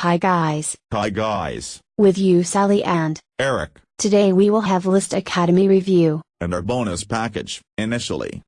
Hi guys. Hi guys. With you Sally and Eric. Today we will have List Academy review. And our bonus package, initially.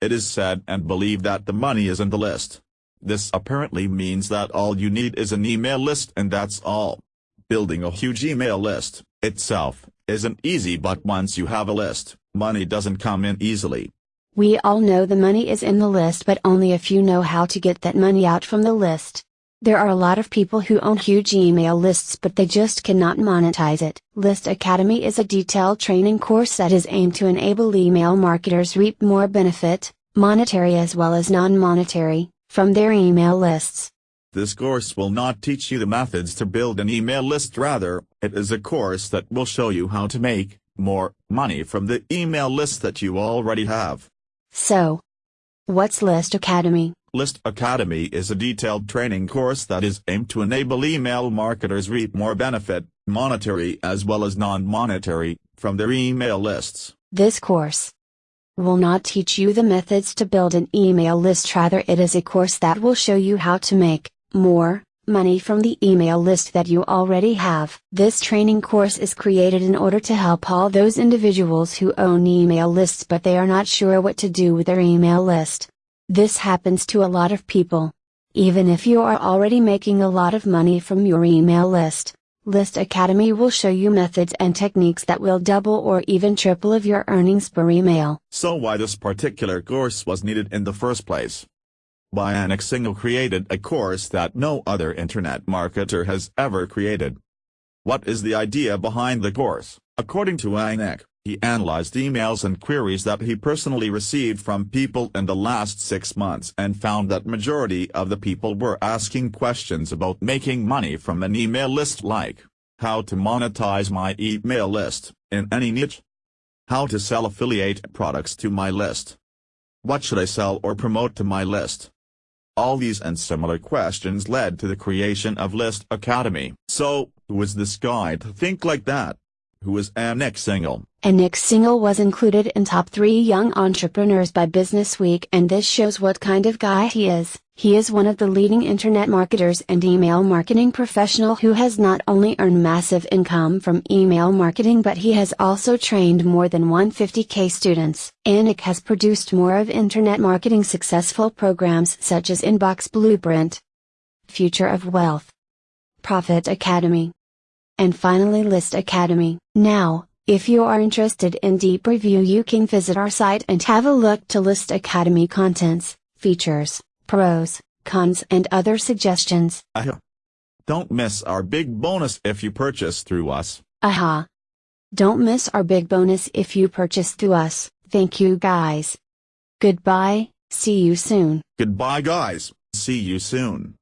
It is said and believed that the money is in the list. This apparently means that all you need is an email list and that's all. Building a huge email list, itself, isn't easy but once you have a list, money doesn't come in easily. We all know the money is in the list but only a few know how to get that money out from the list. There are a lot of people who own huge email lists but they just cannot monetize it. List Academy is a detailed training course that is aimed to enable email marketers reap more benefit, monetary as well as non-monetary, from their email lists. This course will not teach you the methods to build an email list rather, it is a course that will show you how to make more money from the email list that you already have. So, what's List Academy? List Academy is a detailed training course that is aimed to enable email marketers reap more benefit, monetary as well as non-monetary, from their email lists. This course will not teach you the methods to build an email list rather it is a course that will show you how to make more money from the email list that you already have. This training course is created in order to help all those individuals who own email lists but they are not sure what to do with their email list. This happens to a lot of people. Even if you are already making a lot of money from your email list, List Academy will show you methods and techniques that will double or even triple of your earnings per email. So why this particular course was needed in the first place? Anik Singhal created a course that no other internet marketer has ever created. What is the idea behind the course? According to Anik, he analyzed emails and queries that he personally received from people in the last six months and found that majority of the people were asking questions about making money from an email list like, how to monetize my email list, in any niche? How to sell affiliate products to my list? What should I sell or promote to my list? All these and similar questions led to the creation of List Academy. So, who is this guy to think like that? Who is Anik Singhal? Anik Singhal was included in top 3 young entrepreneurs by Business Week and this shows what kind of guy he is. He is one of the leading internet marketers and email marketing professional who has not only earned massive income from email marketing but he has also trained more than 150k students. Anik has produced more of internet marketing successful programs such as Inbox Blueprint, Future of Wealth, Profit Academy, and finally List Academy. Now, if you are interested in deep review you can visit our site and have a look to List Academy contents, features, pros, cons and other suggestions. Aha. Don't miss our big bonus if you purchase through us. Aha. Don't miss our big bonus if you purchase through us. Thank you guys. Goodbye, see you soon. Goodbye guys, see you soon.